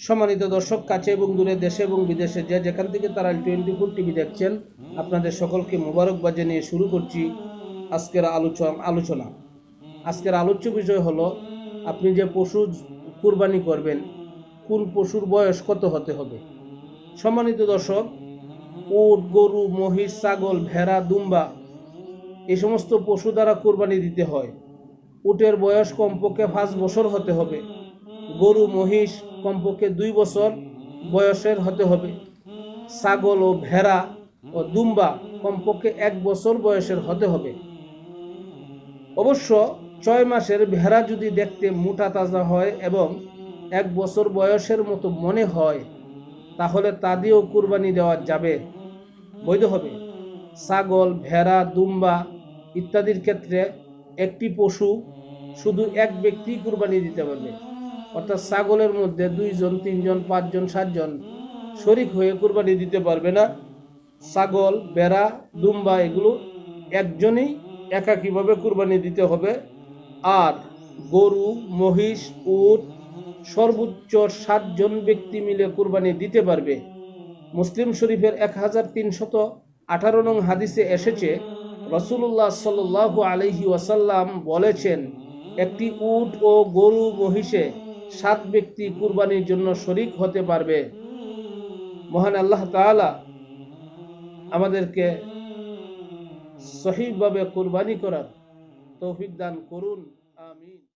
সম্মানিত দর্শক, কাছে এবং দূরে দেশে এবং বিদেশে যে যেখান থেকে তারা টোয়েন্টি ফোর টিভি দেখছেন, আপনাদের সকলকে মোবারকবাদ জানিয়ে শুরু করছি আজকের আলোচনা আলোচনা। আজকের আলোচ্য বিষয় হলো, আপনি যে পশু কুরবানি করবেন, কোন পশুর বয়স কত হতে হবে? সম্মানিত দর্শক, উট, গরু, মহিষ, ছাগল, ভেড়া, দুম্বা এই সমস্ত পশু দ্বারা কোরবানি দিতে হয়। উটের বয়স কমপক্ষে পাঁচ বছর হতে হবে। গরু, মহিষ কমপক্ষে দুই বছর বয়সের হতে হবে। ছাগল ও ভেড়া ও দুম্বা কমপক্ষে এক বছর বয়সের হতে হবে। অবশ্য ছয় মাসের ভেড়া যদি দেখতে মোটা তাজা হয় এবং এক বছর বয়সের মতো মনে হয়, তাহলে তা দিয়েও কুরবানি দেওয়া যাবে। বৈধ হবে। ছাগল, ভেড়া, দুম্বা ইত্যাদির ক্ষেত্রে একটি পশু শুধু এক ব্যক্তি কুরবানি দিতে পারবে। অর্থাৎ ছাগলের মধ্যে দুইজন, তিনজন, পাঁচজন, সাতজন শরিক হয়ে কুরবানি দিতে পারবে না। ছাগল, বেড়া, দুম্বা এগুলো একজনই একাকীভাবে কুরবানি দিতে হবে। আর গরু, মহিষ, উট সর্বোচ্চ সাতজন ব্যক্তি মিলে কুরবানি দিতে পারবে। মুসলিম শরীফের এক হাজার তিনশত আঠারো নং হাদিসে এসেছে রসুল্লাহ সাল্লাহ আলহি ওয়াসাল্লাম বলেছেন, একটি উট ও গরু মহিষে সাত ব্যক্তি কুরবানির জন্য শরিক হতে পারবে। মহান আল্লাহ তালা আমাদেরকে সহিভাবে কুরবানি করার তৌফিক দান করুন। আমিন।